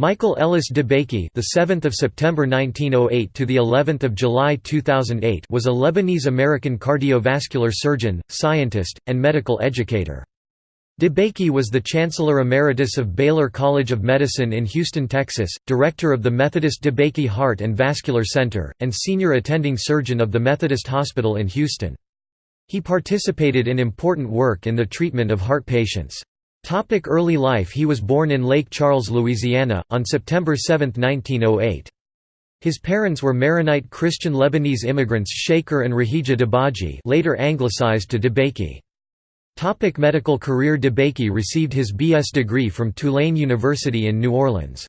Michael Ellis DeBakey, the 7th of September 1908 to the 11th of July 2008, was a Lebanese-American cardiovascular surgeon, scientist, and medical educator. DeBakey was the Chancellor Emeritus of Baylor College of Medicine in Houston, Texas, director of the Methodist DeBakey Heart and Vascular Center, and senior attending surgeon of the Methodist Hospital in Houston. He participated in important work in the treatment of heart patients. Topic early life He was born in Lake Charles, Louisiana, on September 7, 1908. His parents were Maronite Christian Lebanese immigrants Shaker and Raheeja Dabaghi later anglicized to DeBakey. Topic medical career DeBakey received his B.S. degree from Tulane University in New Orleans.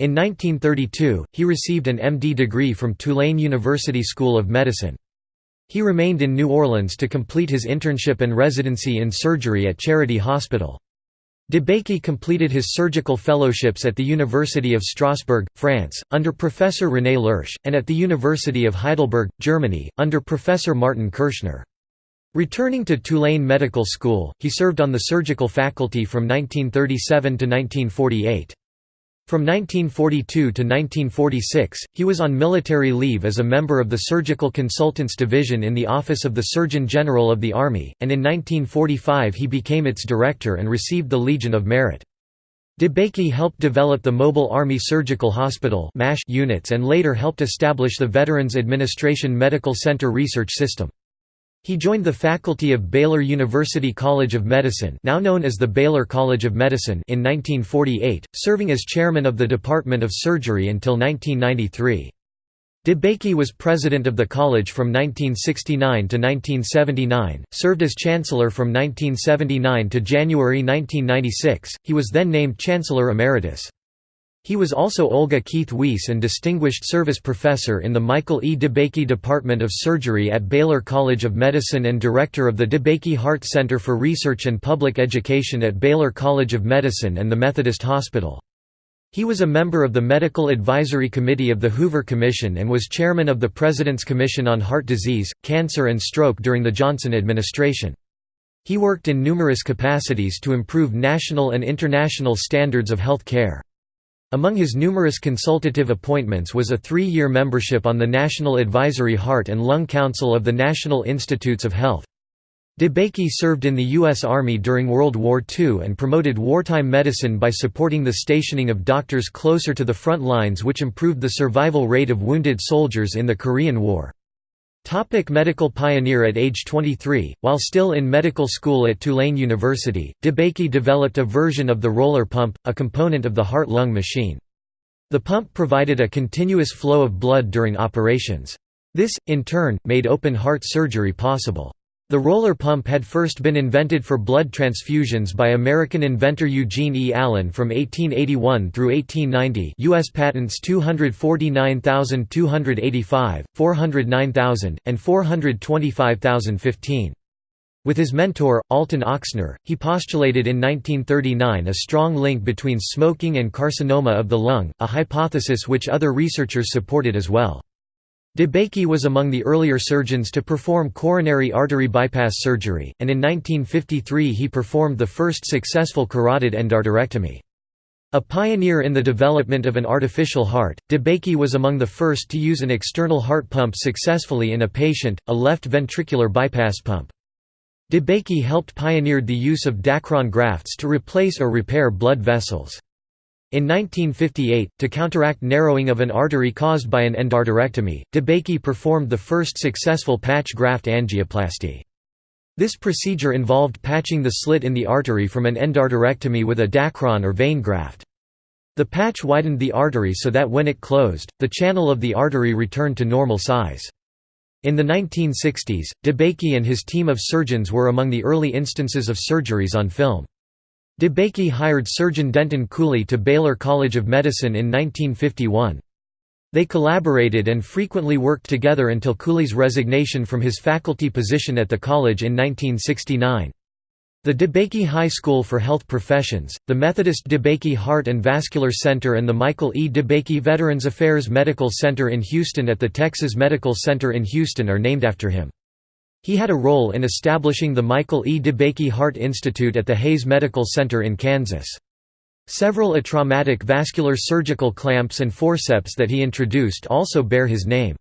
In 1932, he received an M.D. degree from Tulane University School of Medicine. He remained in New Orleans to complete his internship and residency in surgery at Charity Hospital. DeBakey completed his surgical fellowships at the University of Strasbourg, France, under Professor René Leriche, and at the University of Heidelberg, Germany, under Professor Martin Kirschner. Returning to Tulane Medical School, he served on the surgical faculty from 1937 to 1948. From 1942 to 1946, he was on military leave as a member of the Surgical Consultants Division in the Office of the Surgeon General of the Army, and in 1945 he became its director and received the Legion of Merit. DeBakey helped develop the Mobile Army Surgical Hospital units and later helped establish the Veterans Administration Medical Center Research System. He joined the faculty of Baylor University College of Medicine now known as the Baylor College of Medicine in 1948, serving as chairman of the Department of Surgery until 1993. DeBakey was president of the college from 1969 to 1979, served as chancellor from 1979 to January 1996, he was then named Chancellor Emeritus. He was also Olga Keith Wiess and Distinguished Service Professor in the Michael E. DeBakey Department of Surgery at Baylor College of Medicine and Director of the DeBakey Heart Center for Research and Public Education at Baylor College of Medicine and the Methodist Hospital. He was a member of the Medical Advisory Committee of the Hoover Commission and was chairman of the President's Commission on Heart Disease, Cancer and Stroke during the Johnson administration. He worked in numerous capacities to improve national and international standards of health care. Among his numerous consultative appointments was a three-year membership on the National Advisory Heart and Lung Council of the National Institutes of Health. DeBakey served in the U.S. Army during World War II and promoted wartime medicine by supporting the stationing of doctors closer to the front lines which improved the survival rate of wounded soldiers in the Korean War. Topic medical pioneer At age 23, while still in medical school at Tulane University, DeBakey developed a version of the roller pump, a component of the heart-lung machine. The pump provided a continuous flow of blood during operations. This, in turn, made open heart surgery possible. The roller pump had first been invented for blood transfusions by American inventor Eugene E. Allen from 1881 through 1890 U.S. patents 249,285, 409,000, and 425,015. With his mentor, Alton Ochsner, he postulated in 1939 a strong link between smoking and carcinoma of the lung, a hypothesis which other researchers supported as well. DeBakey was among the earlier surgeons to perform coronary artery bypass surgery, and in 1953 he performed the first successful carotid endarterectomy. A pioneer in the development of an artificial heart, DeBakey was among the first to use an external heart pump successfully in a patient, a left ventricular bypass pump. DeBakey helped pioneered the use of Dacron grafts to replace or repair blood vessels. In 1958, to counteract narrowing of an artery caused by an endarterectomy, DeBakey performed the first successful patch graft angioplasty. This procedure involved patching the slit in the artery from an endarterectomy with a Dacron or vein graft. The patch widened the artery so that when it closed, the channel of the artery returned to normal size. In the 1960s, DeBakey and his team of surgeons were among the early instances of surgeries on film. DeBakey hired surgeon Denton Cooley to Baylor College of Medicine in 1951. They collaborated and frequently worked together until Cooley's resignation from his faculty position at the college in 1969. The DeBakey High School for Health Professions, the Methodist DeBakey Heart and Vascular Center and the Michael E. DeBakey Veterans Affairs Medical Center in Houston at the Texas Medical Center in Houston are named after him. He had a role in establishing the Michael E. DeBakey Heart Institute at the Hays Medical Center in Kansas. Several atraumatic vascular surgical clamps and forceps that he introduced also bear his name.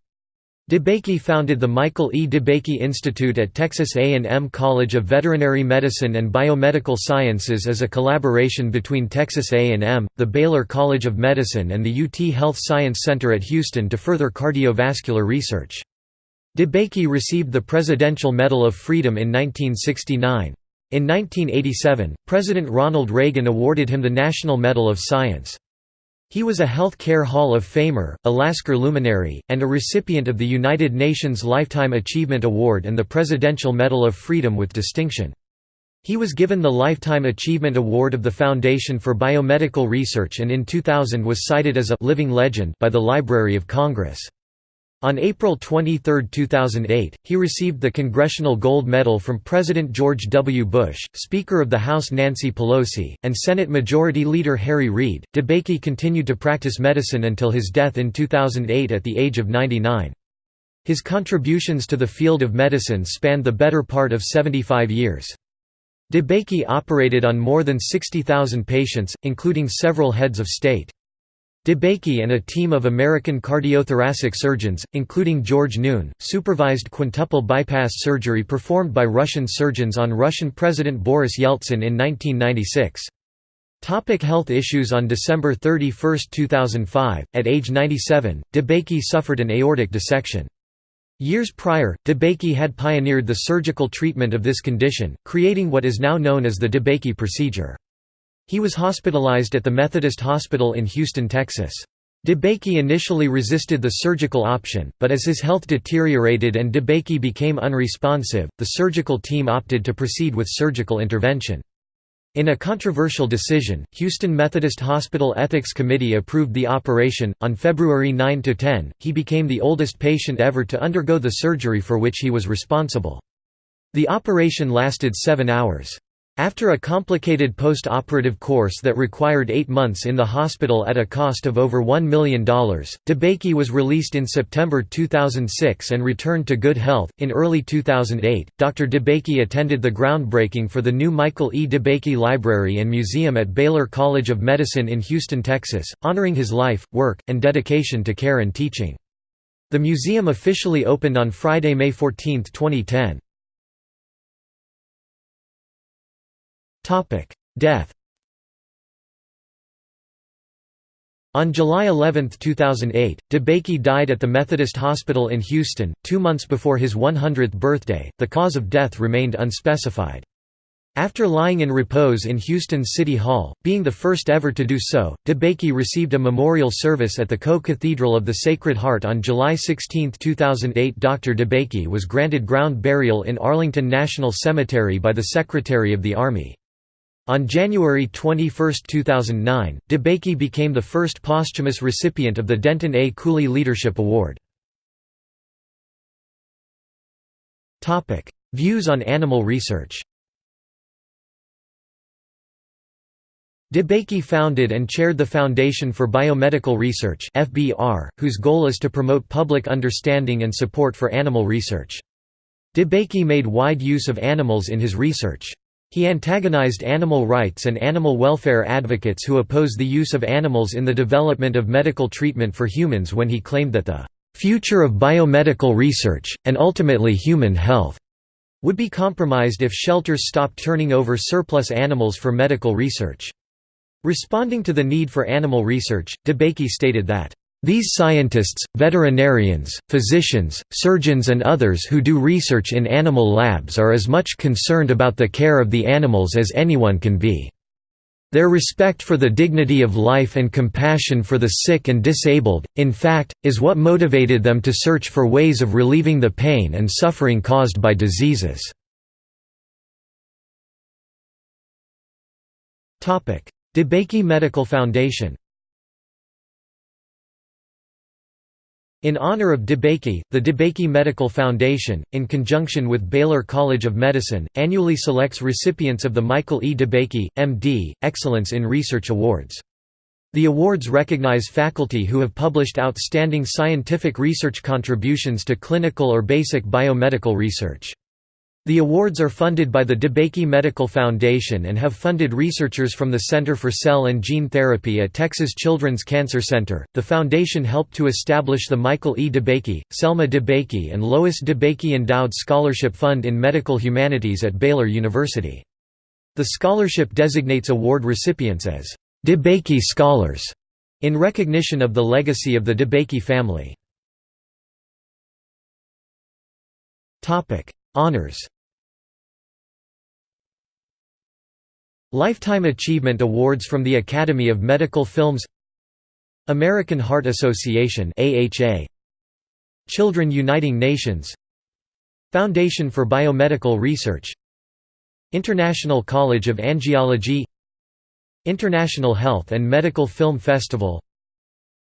DeBakey founded the Michael E. DeBakey Institute at Texas A&M College of Veterinary Medicine and Biomedical Sciences as a collaboration between Texas A&M, the Baylor College of Medicine and the UT Health Science Center at Houston to further cardiovascular research. DeBakey received the Presidential Medal of Freedom in 1969. In 1987, President Ronald Reagan awarded him the National Medal of Science. He was a Health Care Hall of Famer, a Lasker luminary, and a recipient of the United Nations Lifetime Achievement Award and the Presidential Medal of Freedom with distinction. He was given the Lifetime Achievement Award of the Foundation for Biomedical Research and in 2000 was cited as a «living legend» by the Library of Congress. On April 23, 2008, he received the Congressional Gold Medal from President George W. Bush, Speaker of the House Nancy Pelosi, and Senate Majority Leader Harry Reid. DeBakey continued to practice medicine until his death in 2008 at the age of 99. His contributions to the field of medicine spanned the better part of 75 years. DeBakey operated on more than 60,000 patients, including several heads of state. DeBakey and a team of American cardiothoracic surgeons, including George Noon, supervised quintuple bypass surgery performed by Russian surgeons on Russian President Boris Yeltsin in 1996. Topic health issues On December 31, 2005, at age 97, DeBakey suffered an aortic dissection. Years prior, DeBakey had pioneered the surgical treatment of this condition, creating what is now known as the DeBakey procedure. He was hospitalized at the Methodist Hospital in Houston, Texas. DeBakey initially resisted the surgical option, but as his health deteriorated and DeBakey became unresponsive, the surgical team opted to proceed with surgical intervention. In a controversial decision, Houston Methodist Hospital Ethics Committee approved the operation. On February 9 to 10, he became the oldest patient ever to undergo the surgery for which he was responsible. The operation lasted seven hours. After a complicated post-operative course that required eight months in the hospital at a cost of over $1 million, DeBakey was released in September 2006 and returned to good health. In early 2008, Dr. DeBakey attended the groundbreaking for the new Michael E. DeBakey Library and Museum at Baylor College of Medicine in Houston, Texas, honoring his life, work, and dedication to care and teaching. The museum officially opened on Friday, May 14, 2010. Death On July 11, 2008, DeBakey died at the Methodist Hospital in Houston, two months before his 100th birthday. The cause of death remained unspecified. After lying in repose in Houston City Hall, being the first ever to do so, DeBakey received a memorial service at the Co-Cathedral of the Sacred Heart on July 16, 2008. Dr. DeBakey was granted ground burial in Arlington National Cemetery by the Secretary of the Army. On January 21, 2009, DeBakey became the first posthumous recipient of the Denton A. Cooley Leadership Award. Views on animal research DeBakey founded and chaired the Foundation for Biomedical Research FBR, whose goal is to promote public understanding and support for animal research. DeBakey made wide use of animals in his research. He antagonized animal rights and animal welfare advocates who oppose the use of animals in the development of medical treatment for humans when he claimed that the "...future of biomedical research, and ultimately human health," would be compromised if shelters stopped turning over surplus animals for medical research. Responding to the need for animal research, DeBakey stated that these scientists, veterinarians, physicians, surgeons and others who do research in animal labs are as much concerned about the care of the animals as anyone can be. Their respect for the dignity of life and compassion for the sick and disabled, in fact, is what motivated them to search for ways of relieving the pain and suffering caused by diseases. DeBakey Medical Foundation In honor of DeBakey, the DeBakey Medical Foundation, in conjunction with Baylor College of Medicine, annually selects recipients of the Michael E. DeBakey, M.D., Excellence in Research Awards. The awards recognize faculty who have published outstanding scientific research contributions to clinical or basic biomedical research. The awards are funded by the DeBakey Medical Foundation and have funded researchers from the Center for Cell and Gene Therapy at Texas Children's Cancer Center. The foundation helped to establish the Michael E. DeBakey, Selma DeBakey, and Lois DeBakey Endowed Scholarship Fund in Medical Humanities at Baylor University. The scholarship designates award recipients as DeBakey Scholars in recognition of the legacy of the DeBakey family. Honors Lifetime Achievement Awards from the Academy of Medical Films American Heart Association AHA Children Uniting Nations Foundation for Biomedical Research International College of Angiology International Health and Medical Film Festival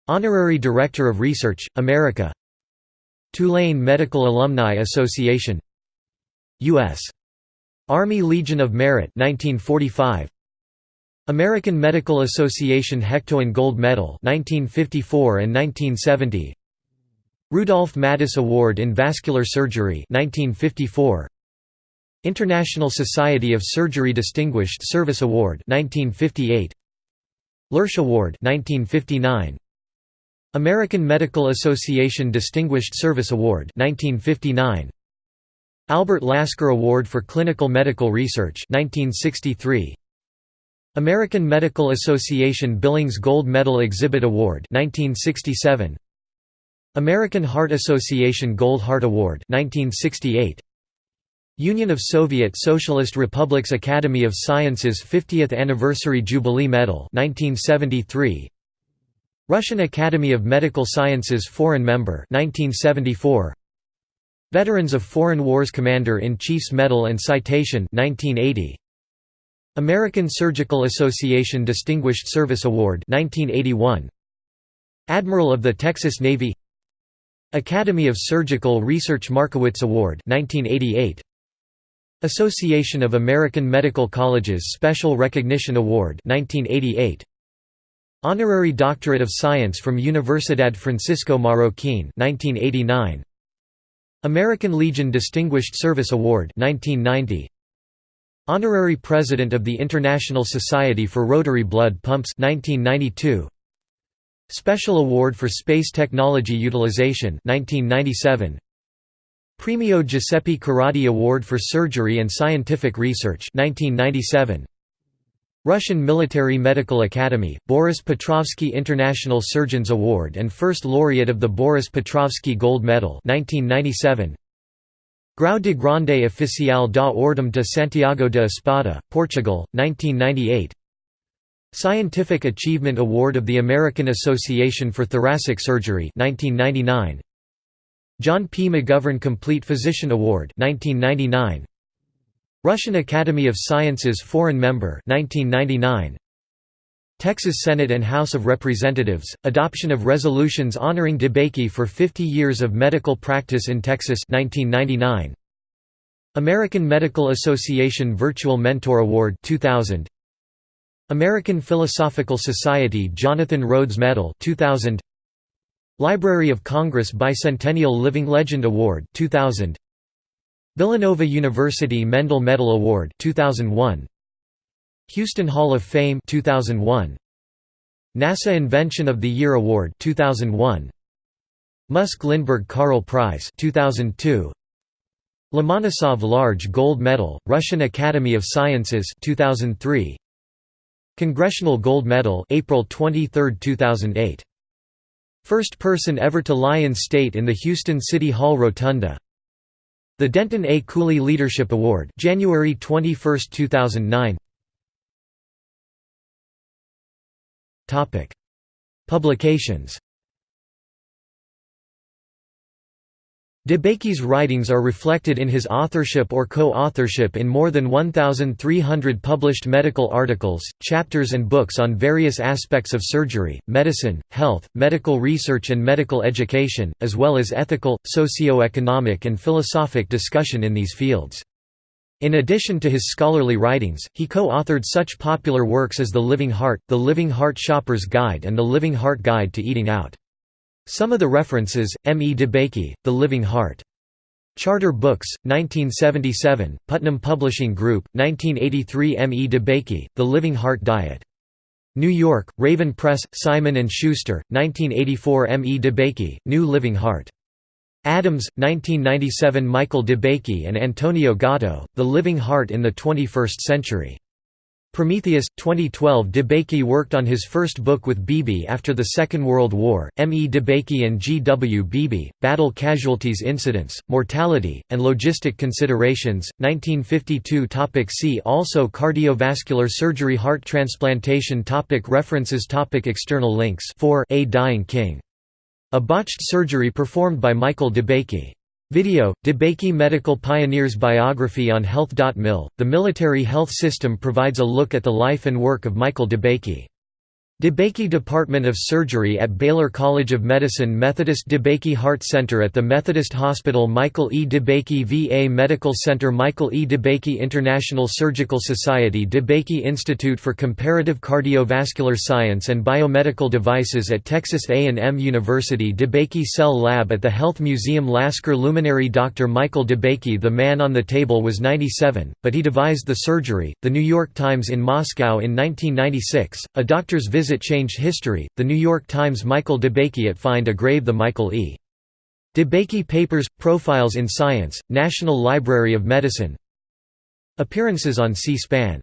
Honorary Director of Research, America Tulane Medical Alumni Association U.S. Army Legion of Merit 1945 American Medical Association Hektoen Gold Medal 1954 and 1970 Rudolph Matas Award in Vascular Surgery 1954 International Society of Surgery Distinguished Service Award 1958 Leriche Award 1959 American Medical Association Distinguished Service Award 1959 Albert Lasker Award for Clinical Medical Research 1963 American Medical Association Billings Gold Medal Exhibit Award 1967 American Heart Association Gold Heart Award 1968 Union of Soviet Socialist Republics Academy of Sciences 50th Anniversary Jubilee Medal 1973 Russian Academy of Medical Sciences Foreign Member 1974 Veterans of Foreign Wars Commander-in-Chief's Medal and Citation 1980. American Surgical Association Distinguished Service Award 1981. Admiral of the Texas Navy Academy of Surgical Research Markowitz Award 1988. Association of American Medical Colleges Special Recognition Award 1988. Honorary Doctorate of Science from Universidad Francisco Marroquín 1989. American Legion Distinguished Service Award 1990. Honorary President of the International Society for Rotary Blood Pumps 1992. Special Award for Space Technology Utilization 1997. Premio Giuseppe Corradi Award for Surgery and Scientific Research 1997. Russian Military Medical Academy, Boris Petrovsky International Surgeons Award and first laureate of the Boris Petrovsky Gold Medal 1997. Grau de Grande Oficial da Ordem de Santiago de Espada, Portugal, 1998 Scientific Achievement Award of the American Association for Thoracic Surgery 1999. John P. McGovern Complete Physician Award 1999. Russian Academy of Sciences Foreign Member 1999. Texas Senate and House of Representatives, adoption of resolutions honoring DeBakey for 50 years of medical practice in Texas 1999. American Medical Association Virtual Mentor Award 2000. American Philosophical Society Jonathan Rhoads Medal 2000. Library of Congress Bicentennial Living Legend Award 2000. Villanova University Mendel Medal Award 2001 Houston Hall of Fame 2001 NASA Invention of the Year Award 2001 Musk Lindbergh Carrel Prize 2002 Lomonosov Large Gold Medal Russian Academy of Sciences 2003 Congressional Gold Medal April 23, 2008 First person ever to lie in state in the Houston City Hall Rotunda the Denton A. Cooley Leadership Award January 21, 2009 Publications DeBakey's writings are reflected in his authorship or co-authorship in more than 1,300 published medical articles, chapters and books on various aspects of surgery, medicine, health, medical research and medical education, as well as ethical, socio-economic and philosophic discussion in these fields. In addition to his scholarly writings, he co-authored such popular works as The Living Heart, The Living Heart Shopper's Guide and The Living Heart Guide to Eating Out. Some of the references, M. E. DeBakey, The Living Heart. Charter Books, 1977, Putnam Publishing Group, 1983 M. E. DeBakey, The Living Heart Diet. New York, Raven Press, Simon & Schuster, 1984 M. E. DeBakey, New Living Heart. Adams, 1997 Michael DeBakey and Antonio Gotto, The Living Heart in the 21st Century. Prometheus, 2012 DeBakey worked on his first book with Beebe after the Second World War, M. E. DeBakey and G. W. Beebe, Battle Casualties Incidents, Mortality, and Logistic Considerations, 1952 topic See also Cardiovascular surgery Heart transplantation topic References topic External links 4 A Dying King. A botched surgery performed by Michael DeBakey. Video, DeBakey Medical Pioneers Biography on Health.mil, the military health system provides a look at the life and work of Michael DeBakey. DeBakey Department of Surgery at Baylor College of Medicine Methodist DeBakey Heart Center at the Methodist Hospital Michael E. DeBakey VA Medical Center Michael E. DeBakey International Surgical Society DeBakey Institute for Comparative Cardiovascular Science and Biomedical Devices at Texas A&M University DeBakey Cell Lab at the Health Museum Lasker Luminary Dr. Michael DeBakey The man on the table was 97, but he devised the surgery. The New York Times in Moscow in 1996, a doctor's visit visit changed history. The New York Times Michael DeBakey at Find a Grave The Michael E. DeBakey Papers – Profiles in Science, National Library of Medicine Appearances on C-SPAN